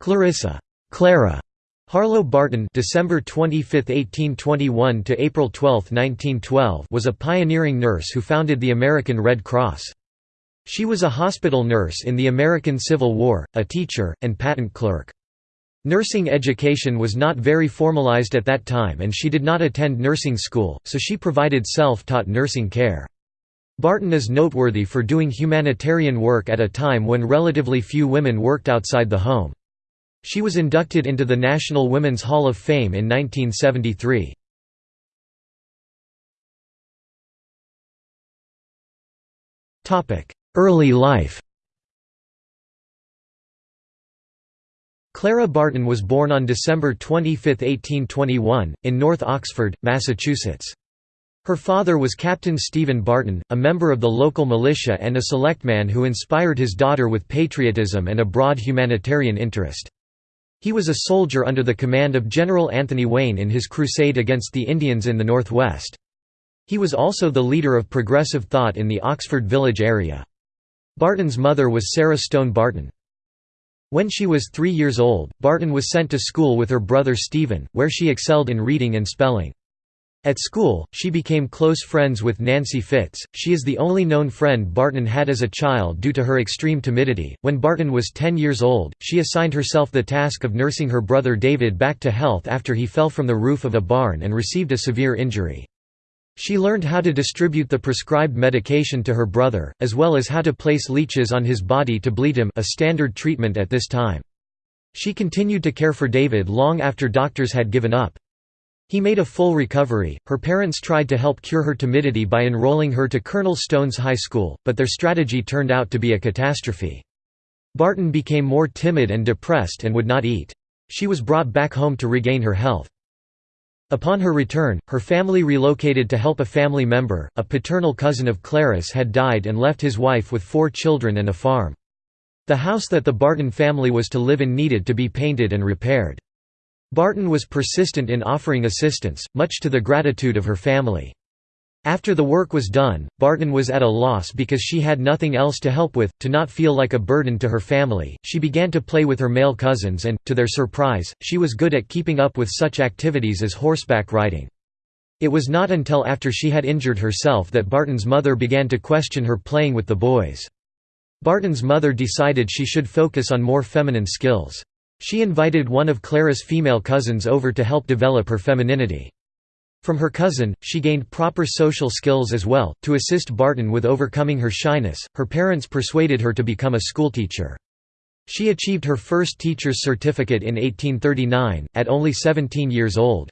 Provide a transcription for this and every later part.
Clarissa Clara Harlowe Barton December 25, 1821 to April 12, 1912 was a pioneering nurse who founded the American Red Cross. She was a hospital nurse in the American Civil War, a teacher, and patent clerk. Nursing education was not very formalized at that time and she did not attend nursing school, so she provided self-taught nursing care. Barton is noteworthy for doing humanitarian work at a time when relatively few women worked outside the home. She was inducted into the National Women's Hall of Fame in 1973. Early life Clara Barton was born on December 25, 1821, in North Oxford, Massachusetts. Her father was Captain Stephen Barton, a member of the local militia and a selectman who inspired his daughter with patriotism and a broad humanitarian interest. He was a soldier under the command of General Anthony Wayne in his crusade against the Indians in the Northwest. He was also the leader of progressive thought in the Oxford Village area. Barton's mother was Sarah Stone Barton. When she was three years old, Barton was sent to school with her brother Stephen, where she excelled in reading and spelling. At school, she became close friends with Nancy Fitts. She is the only known friend Barton had as a child due to her extreme timidity. When Barton was 10 years old, she assigned herself the task of nursing her brother David back to health after he fell from the roof of a barn and received a severe injury. She learned how to distribute the prescribed medication to her brother, as well as how to place leeches on his body to bleed him a standard treatment at this time. She continued to care for David long after doctors had given up. He made a full recovery. Her parents tried to help cure her timidity by enrolling her to Colonel Stone's High School, but their strategy turned out to be a catastrophe. Barton became more timid and depressed and would not eat. She was brought back home to regain her health. Upon her return, her family relocated to help a family member, a paternal cousin of Clara's had died and left his wife with four children and a farm. The house that the Barton family was to live in needed to be painted and repaired. Barton was persistent in offering assistance, much to the gratitude of her family. After the work was done, Barton was at a loss because she had nothing else to help with. To not feel like a burden to her family, she began to play with her male cousins and, to their surprise, she was good at keeping up with such activities as horseback riding. It was not until after she had injured herself that Barton's mother began to question her playing with the boys. Barton's mother decided she should focus on more feminine skills. She invited one of Clara's female cousins over to help develop her femininity. From her cousin, she gained proper social skills as well. To assist Barton with overcoming her shyness, her parents persuaded her to become a schoolteacher. She achieved her first teacher's certificate in 1839, at only 17 years old.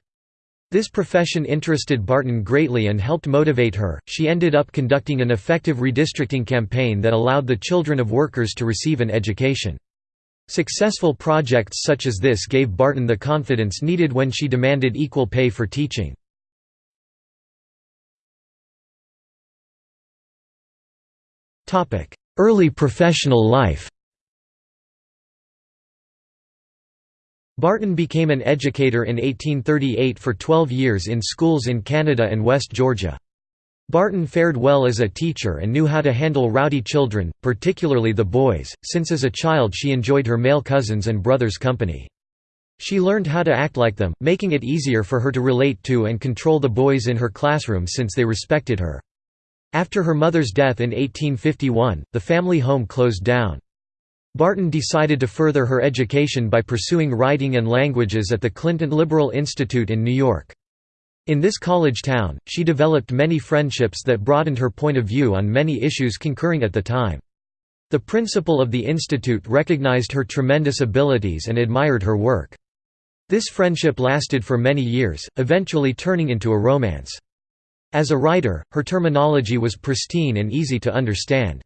This profession interested Barton greatly and helped motivate her. She ended up conducting an effective redistricting campaign that allowed the children of workers to receive an education. Successful projects such as this gave Barton the confidence needed when she demanded equal pay for teaching. Early professional life Barton became an educator in 1838 for 12 years in schools in Canada and West Georgia. Barton fared well as a teacher and knew how to handle rowdy children, particularly the boys, since as a child she enjoyed her male cousins and brothers' company. She learned how to act like them, making it easier for her to relate to and control the boys in her classroom since they respected her. After her mother's death in 1851, the family home closed down. Barton decided to further her education by pursuing writing and languages at the Clinton Liberal Institute in New York. In this college town, she developed many friendships that broadened her point of view on many issues concurring at the time. The principal of the institute recognized her tremendous abilities and admired her work. This friendship lasted for many years, eventually turning into a romance. As a writer, her terminology was pristine and easy to understand.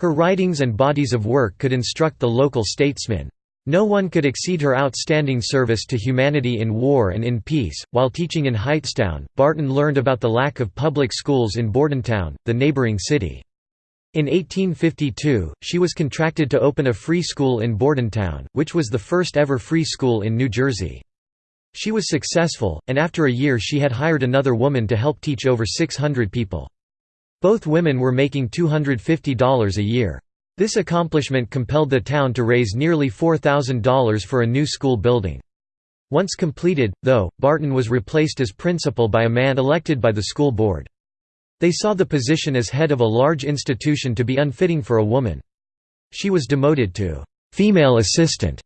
Her writings and bodies of work could instruct the local statesmen. No one could exceed her outstanding service to humanity in war and in peace. While teaching in Hightstown, Barton learned about the lack of public schools in Bordentown, the neighboring city. In 1852, she was contracted to open a free school in Bordentown, which was the first ever free school in New Jersey. She was successful, and after a year she had hired another woman to help teach over 600 people. Both women were making $250 a year. This accomplishment compelled the town to raise nearly $4,000 for a new school building. Once completed, though, Barton was replaced as principal by a man elected by the school board. They saw the position as head of a large institution to be unfitting for a woman. She was demoted to female assistant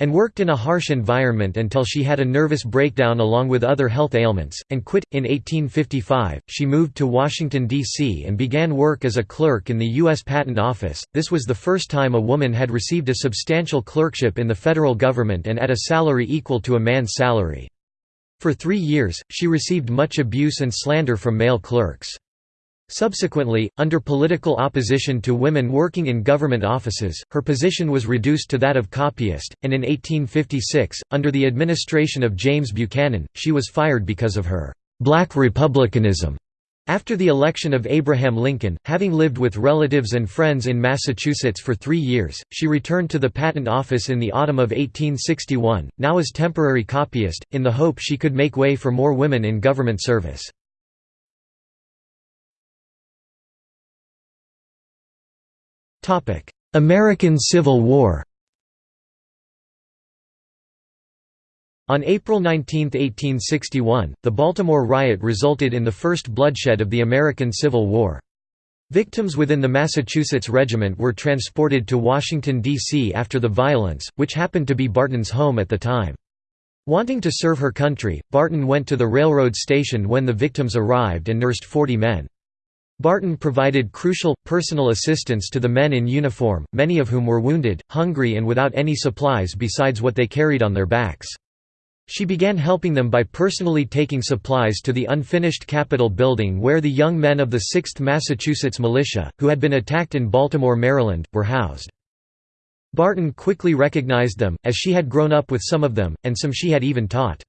and worked in a harsh environment until she had a nervous breakdown along with other health ailments, and quit. In 1855, she moved to Washington, D.C. and began work as a clerk in the U.S. Patent Office. This was the first time a woman had received a substantial clerkship in the federal government and at a salary equal to a man's salary. For three years, she received much abuse and slander from male clerks. Subsequently, under political opposition to women working in government offices, her position was reduced to that of copyist, and in 1856, under the administration of James Buchanan, she was fired because of her «black republicanism». After the election of Abraham Lincoln, having lived with relatives and friends in Massachusetts for three years, she returned to the Patent Office in the autumn of 1861, now as temporary copyist, in the hope she could make way for more women in government service. American Civil War On April 19, 1861, the Baltimore riot resulted in the first bloodshed of the American Civil War. Victims within the Massachusetts Regiment were transported to Washington, D.C. after the violence, which happened to be Barton's home at the time. Wanting to serve her country, Barton went to the railroad station when the victims arrived and nursed 40 men. Barton provided crucial, personal assistance to the men in uniform, many of whom were wounded, hungry and without any supplies besides what they carried on their backs. She began helping them by personally taking supplies to the unfinished Capitol building where the young men of the 6th Massachusetts Militia, who had been attacked in Baltimore, Maryland, were housed. Barton quickly recognized them, as she had grown up with some of them, and some she had even taught.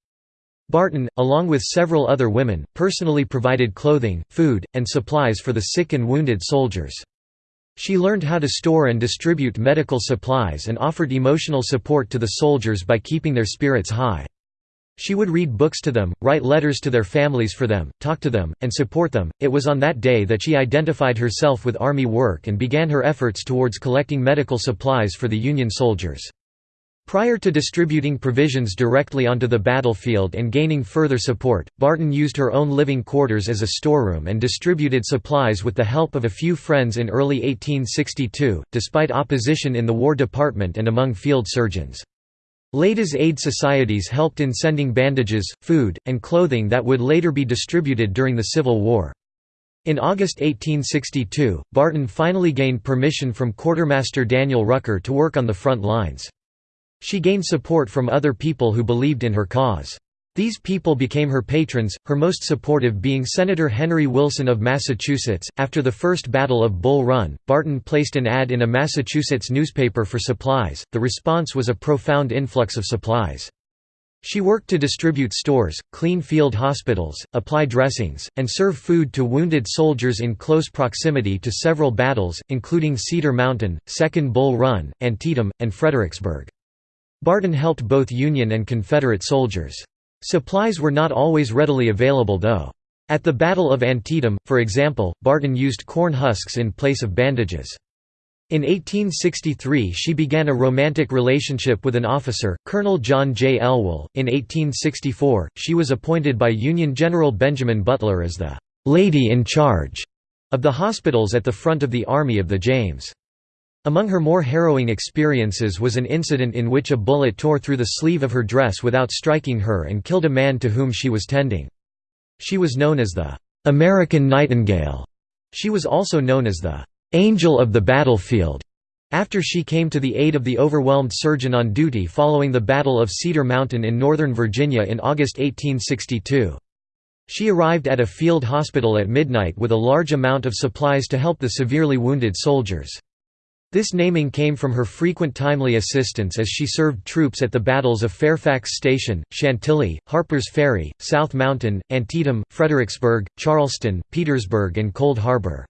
Barton, along with several other women, personally provided clothing, food, and supplies for the sick and wounded soldiers. She learned how to store and distribute medical supplies and offered emotional support to the soldiers by keeping their spirits high. She would read books to them, write letters to their families for them, talk to them, and support them. It was on that day that she identified herself with Army work and began her efforts towards collecting medical supplies for the Union soldiers. Prior to distributing provisions directly onto the battlefield and gaining further support, Barton used her own living quarters as a storeroom and distributed supplies with the help of a few friends in early 1862, despite opposition in the War Department and among field surgeons. Ladies' aid societies helped in sending bandages, food, and clothing that would later be distributed during the Civil War. In August 1862, Barton finally gained permission from Quartermaster Daniel Rucker to work on the front lines. She gained support from other people who believed in her cause. These people became her patrons, her most supportive being Senator Henry Wilson of Massachusetts. After the First Battle of Bull Run, Barton placed an ad in a Massachusetts newspaper for supplies. The response was a profound influx of supplies. She worked to distribute stores, clean field hospitals, apply dressings, and serve food to wounded soldiers in close proximity to several battles, including Cedar Mountain, Second Bull Run, Antietam, and Fredericksburg. Barton helped both Union and Confederate soldiers. Supplies were not always readily available though. At the Battle of Antietam, for example, Barton used corn husks in place of bandages. In 1863 she began a romantic relationship with an officer, Colonel John J. Elwell. In 1864, she was appointed by Union General Benjamin Butler as the «lady in charge» of the hospitals at the front of the Army of the James. Among her more harrowing experiences was an incident in which a bullet tore through the sleeve of her dress without striking her and killed a man to whom she was tending. She was known as the "'American Nightingale'". She was also known as the "'Angel of the Battlefield' after she came to the aid of the overwhelmed surgeon on duty following the Battle of Cedar Mountain in Northern Virginia in August 1862. She arrived at a field hospital at midnight with a large amount of supplies to help the severely wounded soldiers. This naming came from her frequent timely assistance as she served troops at the battles of Fairfax Station, Chantilly, Harper's Ferry, South Mountain, Antietam, Fredericksburg, Charleston, Petersburg and Cold Harbor.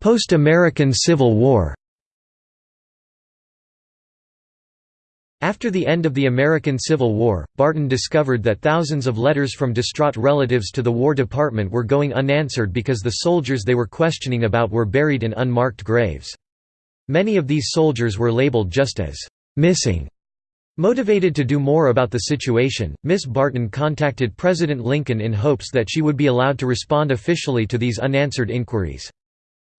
Post-American Civil War After the end of the American Civil War, Barton discovered that thousands of letters from distraught relatives to the War Department were going unanswered because the soldiers they were questioning about were buried in unmarked graves. Many of these soldiers were labeled just as «missing». Motivated to do more about the situation, Miss Barton contacted President Lincoln in hopes that she would be allowed to respond officially to these unanswered inquiries.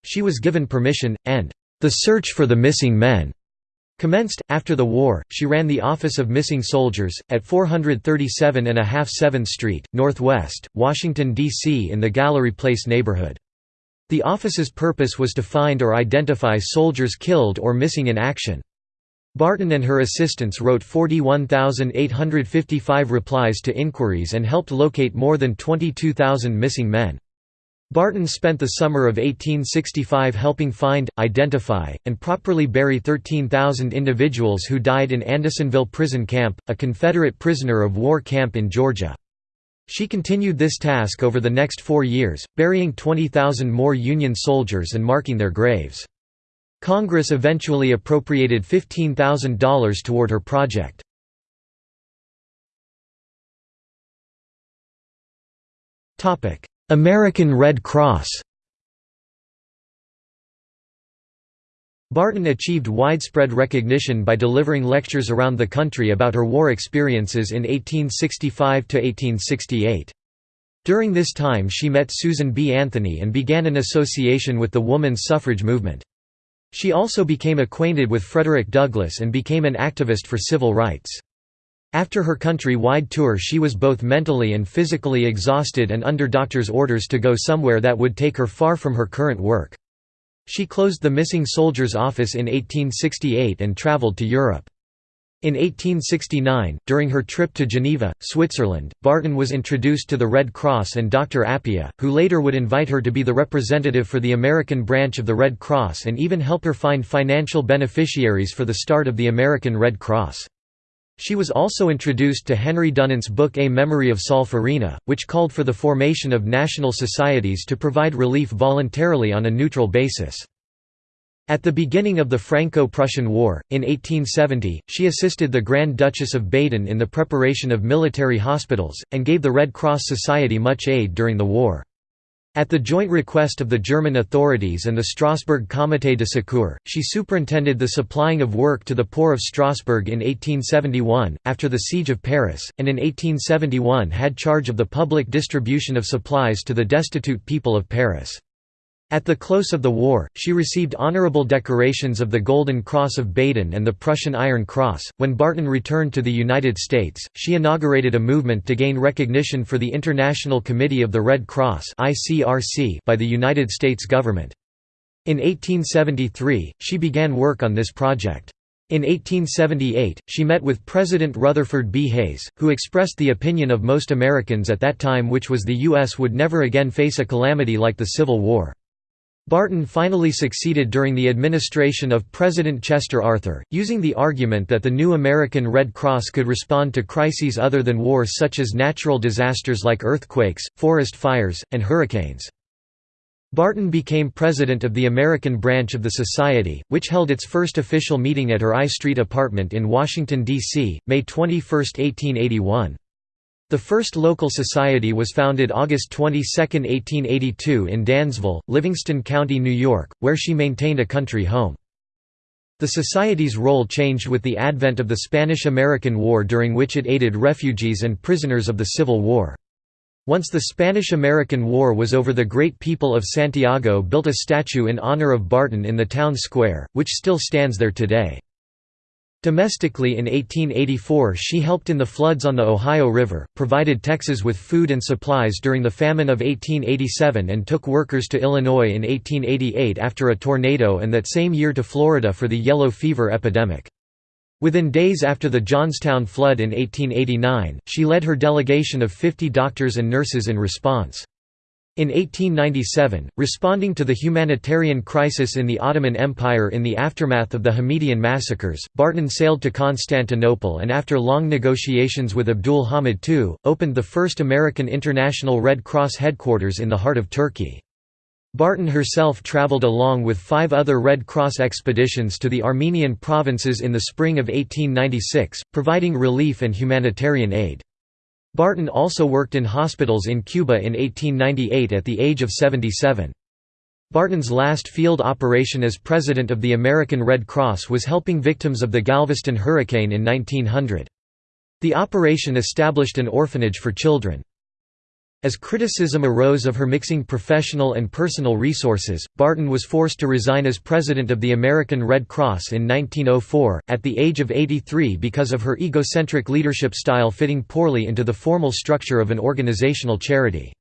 She was given permission, and «the search for the missing men» Commenced, after the war, she ran the Office of Missing Soldiers, at 437 and a half 7th Street, Northwest, Washington, D.C. in the Gallery Place neighborhood. The office's purpose was to find or identify soldiers killed or missing in action. Barton and her assistants wrote 41,855 replies to inquiries and helped locate more than 22,000 missing men. Barton spent the summer of 1865 helping find, identify, and properly bury 13,000 individuals who died in Andersonville Prison Camp, a Confederate prisoner of war camp in Georgia. She continued this task over the next four years, burying 20,000 more Union soldiers and marking their graves. Congress eventually appropriated $15,000 toward her project. Topic: American Red Cross Barton achieved widespread recognition by delivering lectures around the country about her war experiences in 1865–1868. During this time she met Susan B. Anthony and began an association with the woman's suffrage movement. She also became acquainted with Frederick Douglass and became an activist for civil rights. After her country-wide tour she was both mentally and physically exhausted and under doctor's orders to go somewhere that would take her far from her current work. She closed the Missing Soldiers Office in 1868 and traveled to Europe. In 1869, during her trip to Geneva, Switzerland, Barton was introduced to the Red Cross and Dr. Appia, who later would invite her to be the representative for the American branch of the Red Cross and even help her find financial beneficiaries for the start of the American Red Cross. She was also introduced to Henry Dunant's book A Memory of Solferino, which called for the formation of national societies to provide relief voluntarily on a neutral basis. At the beginning of the Franco-Prussian War, in 1870, she assisted the Grand Duchess of Baden in the preparation of military hospitals, and gave the Red Cross Society much aid during the war. At the joint request of the German authorities and the Strasbourg Comité de Secours, she superintended the supplying of work to the poor of Strasbourg in 1871, after the Siege of Paris, and in 1871 had charge of the public distribution of supplies to the destitute people of Paris. At the close of the war, she received honorable decorations of the Golden Cross of Baden and the Prussian Iron Cross. When Barton returned to the United States, she inaugurated a movement to gain recognition for the International Committee of the Red Cross (ICRC) by the United States government. In 1873, she began work on this project. In 1878, she met with President Rutherford B. Hayes, who expressed the opinion of most Americans at that time which was the U.S. would never again face a calamity like the Civil War. Barton finally succeeded during the administration of President Chester Arthur, using the argument that the new American Red Cross could respond to crises other than war such as natural disasters like earthquakes, forest fires, and hurricanes. Barton became president of the American branch of the Society, which held its first official meeting at her I Street apartment in Washington, D.C., May 21, 1881. The first local society was founded August 22, 1882 in Dansville, Livingston County, New York, where she maintained a country home. The society's role changed with the advent of the Spanish–American War during which it aided refugees and prisoners of the Civil War. Once the Spanish–American War was over the great people of Santiago built a statue in honor of Barton in the town square, which still stands there today. Domestically in 1884 she helped in the floods on the Ohio River, provided Texas with food and supplies during the famine of 1887 and took workers to Illinois in 1888 after a tornado and that same year to Florida for the yellow fever epidemic. Within days after the Johnstown flood in 1889, she led her delegation of 50 doctors and nurses in response. In 1897, responding to the humanitarian crisis in the Ottoman Empire in the aftermath of the Hamidian massacres, Barton sailed to Constantinople and after long negotiations with Abdul Hamid II, opened the first American International Red Cross headquarters in the heart of Turkey. Barton herself traveled along with five other Red Cross expeditions to the Armenian provinces in the spring of 1896, providing relief and humanitarian aid. Barton also worked in hospitals in Cuba in 1898 at the age of 77. Barton's last field operation as president of the American Red Cross was helping victims of the Galveston hurricane in 1900. The operation established an orphanage for children. As criticism arose of her mixing professional and personal resources, Barton was forced to resign as president of the American Red Cross in 1904, at the age of 83 because of her egocentric leadership style fitting poorly into the formal structure of an organizational charity.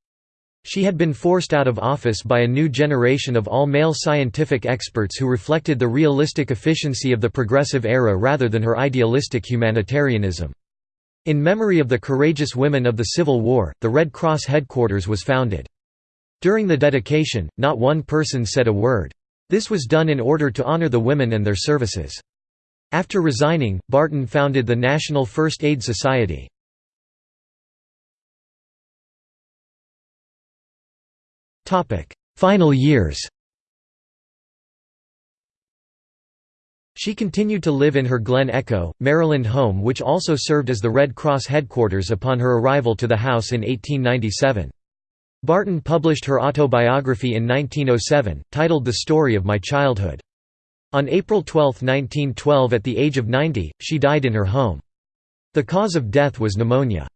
She had been forced out of office by a new generation of all-male scientific experts who reflected the realistic efficiency of the progressive era rather than her idealistic humanitarianism. In memory of the courageous women of the Civil War, the Red Cross headquarters was founded. During the dedication, not one person said a word. This was done in order to honor the women and their services. After resigning, Barton founded the National First Aid Society. Final years She continued to live in her Glen Echo, Maryland home which also served as the Red Cross headquarters upon her arrival to the house in 1897. Barton published her autobiography in 1907, titled The Story of My Childhood. On April 12, 1912 at the age of 90, she died in her home. The cause of death was pneumonia.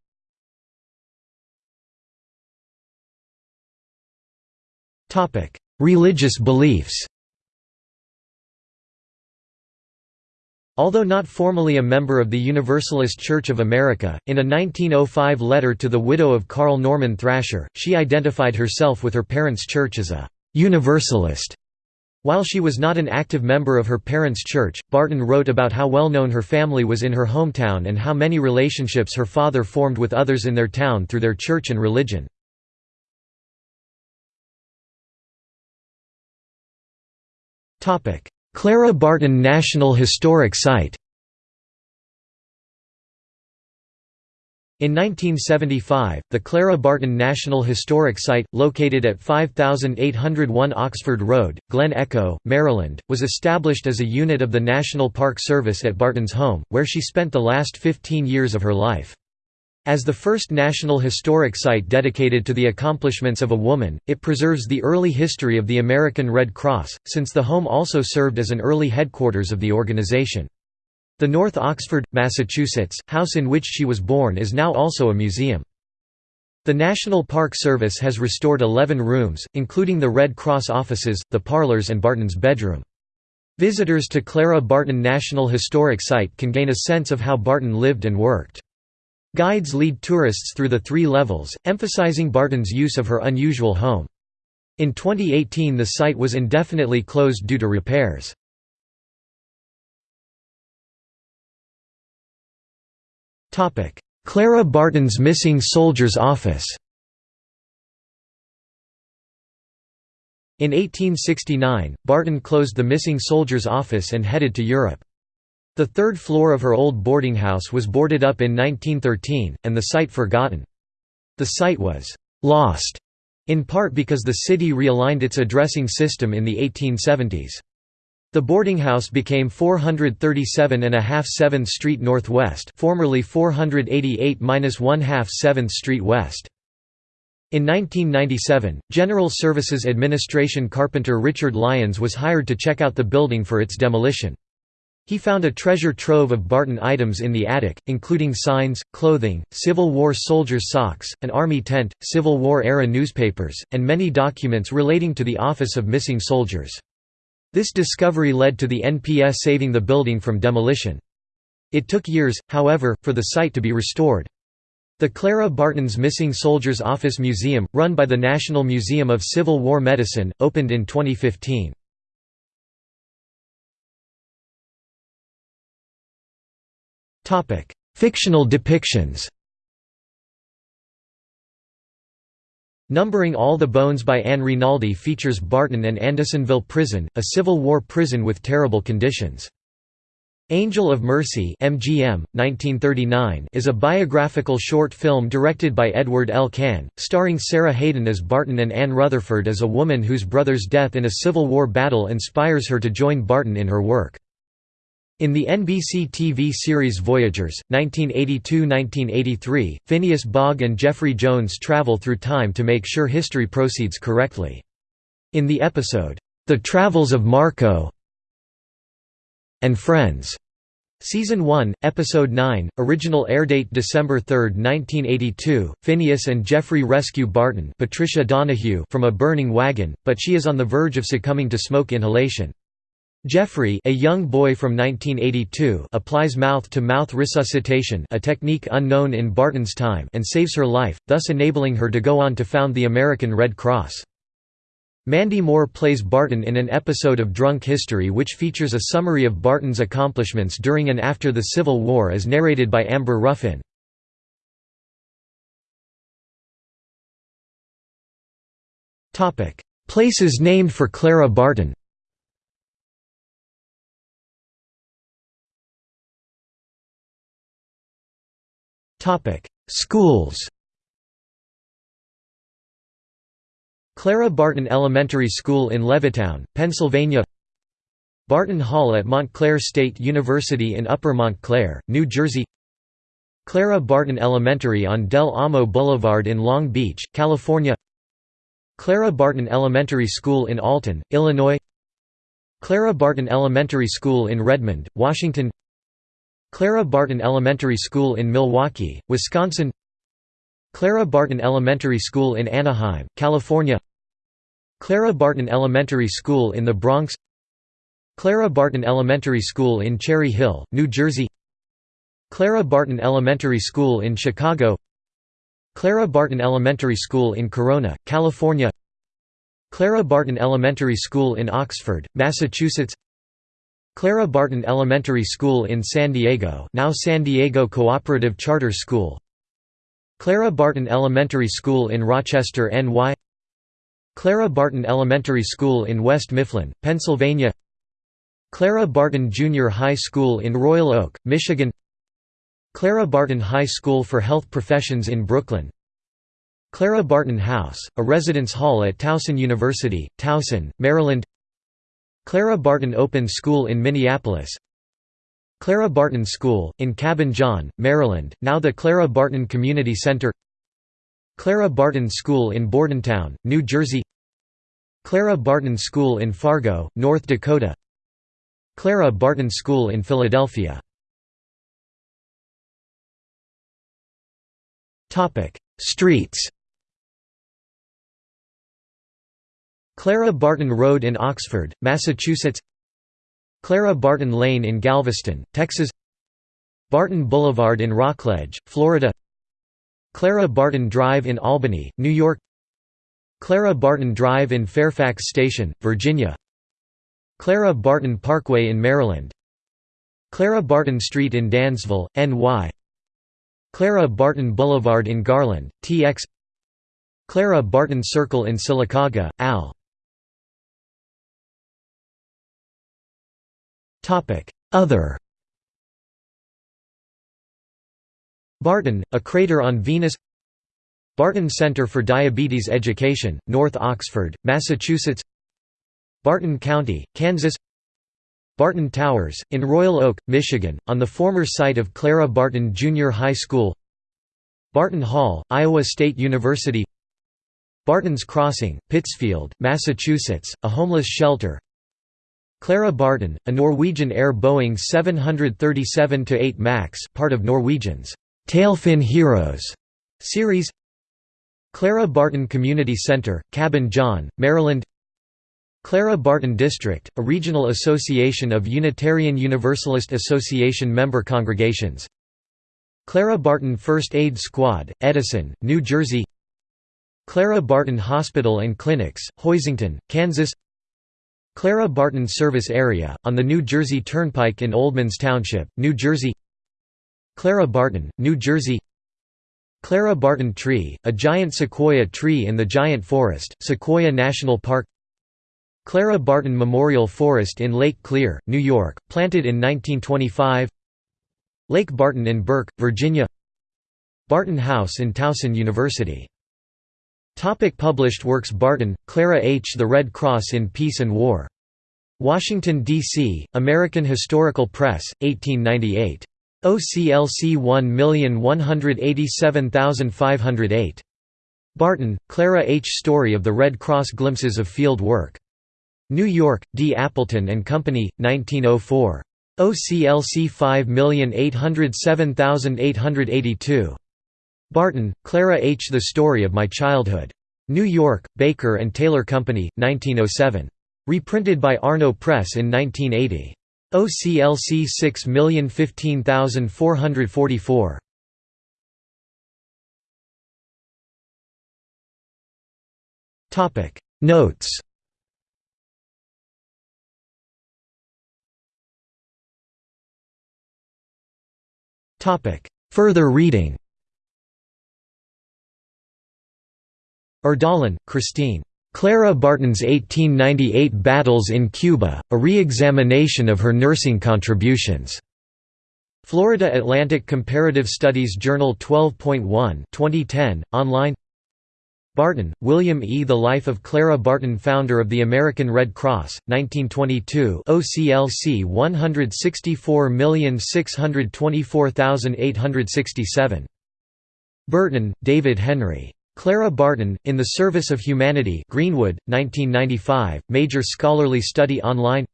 Religious beliefs Although not formally a member of the Universalist Church of America, in a 1905 letter to the widow of Carl Norman Thrasher, she identified herself with her parents' church as a «Universalist». While she was not an active member of her parents' church, Barton wrote about how well known her family was in her hometown and how many relationships her father formed with others in their town through their church and religion. Clara Barton National Historic Site In 1975, the Clara Barton National Historic Site, located at 5801 Oxford Road, Glen Echo, Maryland, was established as a unit of the National Park Service at Barton's home, where she spent the last 15 years of her life. As the first National Historic Site dedicated to the accomplishments of a woman, it preserves the early history of the American Red Cross, since the home also served as an early headquarters of the organization. The North Oxford, Massachusetts, house in which she was born is now also a museum. The National Park Service has restored 11 rooms, including the Red Cross offices, the parlors and Barton's bedroom. Visitors to Clara Barton National Historic Site can gain a sense of how Barton lived and worked. Guides lead tourists through the three levels, emphasizing Barton's use of her unusual home. In 2018 the site was indefinitely closed due to repairs. Clara Barton's Missing Soldiers Office In 1869, Barton closed the Missing Soldiers Office and headed to Europe. The third floor of her old boarding house was boarded up in 1913, and the site forgotten. The site was «lost», in part because the city realigned its addressing system in the 1870s. The boarding house became 437 and a half 7th Street Northwest, formerly 488 1 half 7th Street West. In 1997, General Services Administration carpenter Richard Lyons was hired to check out the building for its demolition. He found a treasure trove of Barton items in the attic, including signs, clothing, Civil War soldiers' socks, an army tent, Civil War-era newspapers, and many documents relating to the Office of Missing Soldiers. This discovery led to the NPS saving the building from demolition. It took years, however, for the site to be restored. The Clara Barton's Missing Soldiers Office Museum, run by the National Museum of Civil War Medicine, opened in 2015. Fictional depictions Numbering All the Bones by Ann Rinaldi features Barton and Andersonville Prison, a Civil War prison with terrible conditions. Angel of Mercy MGM, 1939 is a biographical short film directed by Edward L. Cahn, starring Sara Haden as Barton and Ann Rutherford as a woman whose brother's death in a Civil War battle inspires her to join Barton in her work. In the NBC TV series Voyagers, 1982–1983, Phineas Bogg and Jeffrey Jones travel through time to make sure history proceeds correctly. In the episode, The Travels of Marco and Friends. Season 1, Episode 9, original airdate December 3, 1982. Phineas and Jeffrey rescue Barton, Patricia Donahue, from a burning wagon, but she is on the verge of succumbing to smoke inhalation. Jeffrey, a young boy from 1982, applies mouth-to-mouth -mouth resuscitation, a technique unknown in Barton's time, and saves her life, thus enabling her to go on to found the American Red Cross. Mandy Moore plays Barton in an episode of Drunk History which features a summary of Barton's accomplishments during and after the Civil War as narrated by Amber Ruffin. Places named for Clara Barton Schools Clara Barton Elementary School in Levittown, Pennsylvania Barton Hall at Montclair State University in Upper Montclair, New Jersey Clara Barton Elementary on Del Amo Boulevard in Long Beach, California Clara Barton Elementary School in Alton, Illinois Clara Barton Elementary School in Redmond, Washington Clara Barton Elementary School in Milwaukee, Wisconsin Clara Barton Elementary School in Anaheim, California Clara Barton Elementary School in the Bronx Clara Barton Elementary School in Cherry Hill, New Jersey Clara Barton Elementary School in Chicago Clara Barton Elementary School in Corona, California Clara Barton Elementary School in Oxford, Massachusetts Clara Barton Elementary School in San Diego now San Diego Cooperative Charter School. Clara Barton Elementary School in Rochester, NY Clara Barton Elementary School in West Mifflin, Pennsylvania. Clara Barton Junior High School in Royal Oak, Michigan. Clara Barton High School for Health Professions in Brooklyn. Clara Barton House, a residence hall at Towson University, Towson, Maryland Clara Barton Open School in Minneapolis. Clara Barton School, in Cabin John, Maryland, now the Clara Barton Community Center. Clara Barton School in Bordentown, New Jersey. Clara Barton School in Fargo, North Dakota. Clara Barton School in Philadelphia. Streets Clara Barton Road in Oxford, Massachusetts. Clara Barton Lane in Galveston, Texas. Barton Boulevard in Rockledge, Florida. Clara Barton Drive in Albany, New York. Clara Barton Drive in Fairfax Station, Virginia. Clara Barton Parkway in Maryland. Clara Barton Street in Dansville, NY Clara Barton Boulevard in Garland, TX Clara Barton Circle in Sylacauga, AL Other. Barton, a crater on Venus. Barton Center for Diabetes Education, North Oxford, Massachusetts. Barton County, Kansas. Barton Towers, in Royal Oak, Michigan, on the former site of Clara Barton Junior High School. Barton Hall, Iowa State University. Barton's Crossing, Pittsfield, Massachusetts, a homeless shelter Clara Barton, a Norwegian Air Boeing 737-8 MAX part of Norwegian's Tailfin Heroes series. Clara Barton Community Center, Cabin John, Maryland. Clara Barton District, a regional association of Unitarian Universalist Association member congregations. Clara Barton First Aid Squad, Edison, New Jersey. Clara Barton Hospital and Clinics, Hoisington, Kansas Clara Barton Service Area, on the New Jersey Turnpike in Oldmans Township, New Jersey. Clara Barton, New Jersey. Clara Barton Tree, a giant sequoia tree in the Giant Forest, Sequoia National Park. Clara Barton Memorial Forest in Lake Clear, New York, planted in 1925 Lake Barton in Burke, Virginia. Barton House in Towson University Topic published works Barton, Clara H. The Red Cross in Peace and War. Washington, D.C., American Historical Press, 1898. OCLC 1187508. Barton, Clara H. Story of the Red Cross Glimpses of Field Work. New York, D. Appleton and Company, 1904. OCLC 5807882. Barton, Clara H. The Story of My Childhood. New York, Baker and Taylor Company, 1907. Reprinted by Arno Press in 1980. OCLC 6015444. Topic Notes Topic Further reading Ardalan, Christine. Clara Barton's 1898 Battles in Cuba, a re-examination of her nursing contributions. Florida Atlantic Comparative Studies Journal 12.1 2010, online Barton, William E. The Life of Clara Barton Founder of the American Red Cross, 1922 OCLC 164624867. Burton, David Henry. Clara Barton, In the Service of Humanity Greenwood, 1995, major scholarly study online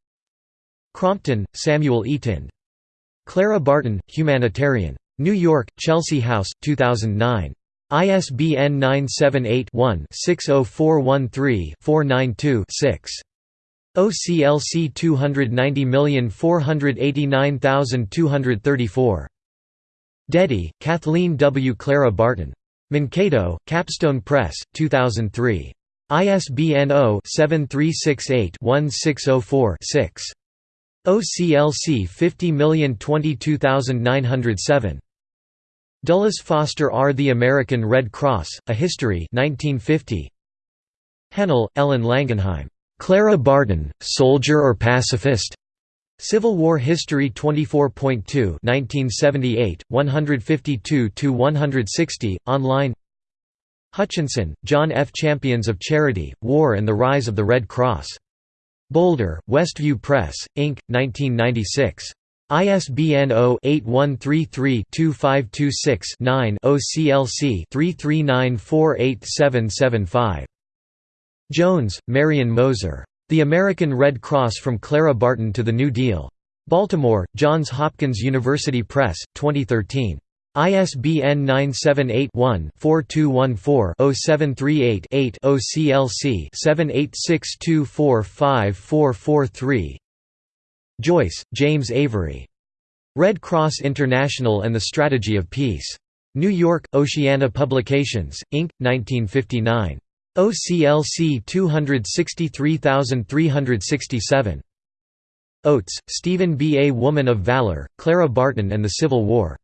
Crompton, Samuel Eaton. Clara Barton, Humanitarian. New York, Chelsea House, 2009. ISBN 978-1-60413-492-6. OCLC 290489234. Deddy, Kathleen W. Clara Barton. Mankato, Capstone Press, 2003. ISBN 0-7368-1604-6. OCLC 50022907. Dulles Foster R. The American Red Cross, A History 1950. Henle, Ellen Langenheim. Clara Barton, Soldier or Pacifist? Civil War History 24.2 1978, 152–160, online Hutchinson, John F. Champions of Charity, War and the Rise of the Red Cross. Boulder, Westview Press, Inc., 1996. ISBN 0-8133-2526-9 OCLC 339487775. Jones, Marian Moser. The American Red Cross from Clara Barton to the New Deal. Baltimore, Johns Hopkins University Press, 2013. ISBN 978-1-4214-0738-8 OCLC 7862454443 Joyce, James Avery. Red Cross International and the Strategy of Peace. New York, Oceana Publications, Inc., 1959. OCLC 263367. Oates, Stephen B. A Woman of Valor, Clara Barton and the Civil War.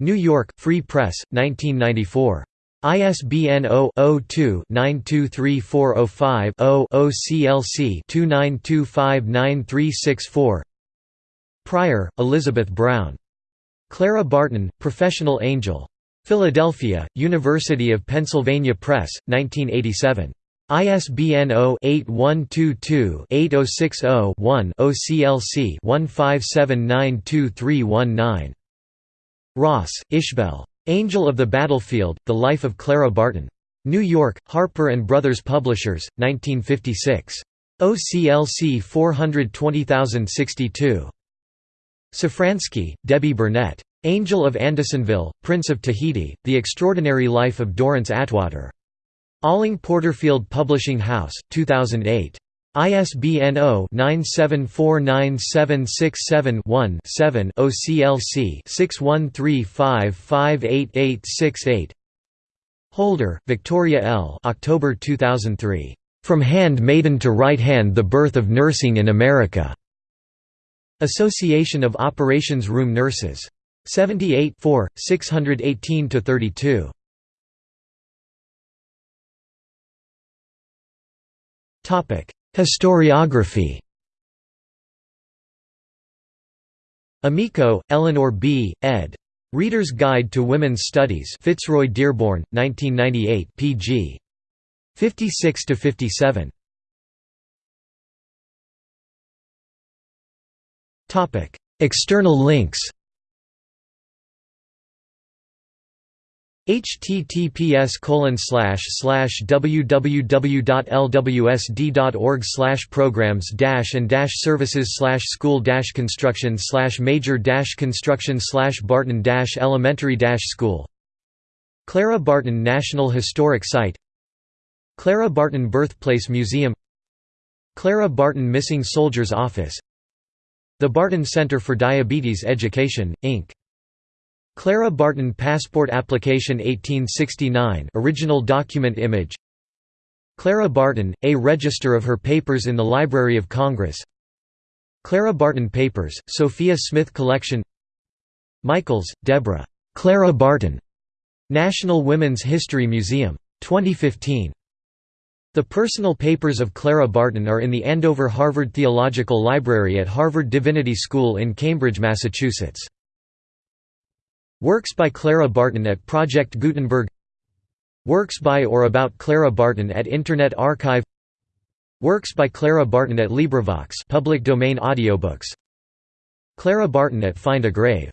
New York, Free Press, 1994. ISBN 0-02-923405-0 OCLC 29259364 Pryor, Elizabeth Brown. Clara Barton, Professional Angel. Philadelphia, University of Pennsylvania Press, 1987. ISBN 0-8122-8060-1 OCLC 15792319. Ross, Ishbel. Angel of the Battlefield, The Life of Clara Barton. New York, Harper & Brothers Publishers, 1956. OCLC 420062. Safransky, Debbie Burnett. Angel of Andersonville, Prince of Tahiti, The Extraordinary Life of Dorrance Atwater. Alling Porterfield Publishing House, 2008. ISBN 0-9749767-1-7 OCLC 6135588868 Holder, Victoria L. October 2003. From Hand Maiden to Right Hand The Birth of Nursing in America. Association of Operations Room Nurses. 78 618–32. Historiography Amico, Eleanor B., ed. Reader's Guide to Women's Studies Fitzroy Dearborn, 1998 pg. 56 to 57. External links https www.lwsd.org programs and services school construction major construction barton elementary school Clara Barton National Historic Site Clara Barton Birthplace Museum Clara Barton Missing Soldiers Office The Barton Center for Diabetes Education, Inc. Clara Barton Passport Application 1869 original document image Clara Barton, a register of her papers in the Library of Congress Clara Barton Papers, Sophia Smith Collection Michaels, Deborah. Clara Barton. National Women's History Museum. 2015. The personal papers of Clara Barton are in the Andover Harvard Theological Library at Harvard Divinity School in Cambridge, Massachusetts. Works by Clara Barton at Project Gutenberg. Works by or about Clara Barton at Internet Archive. Works by Clara Barton at LibriVox public domain audiobooks. Clara Barton at Find a Grave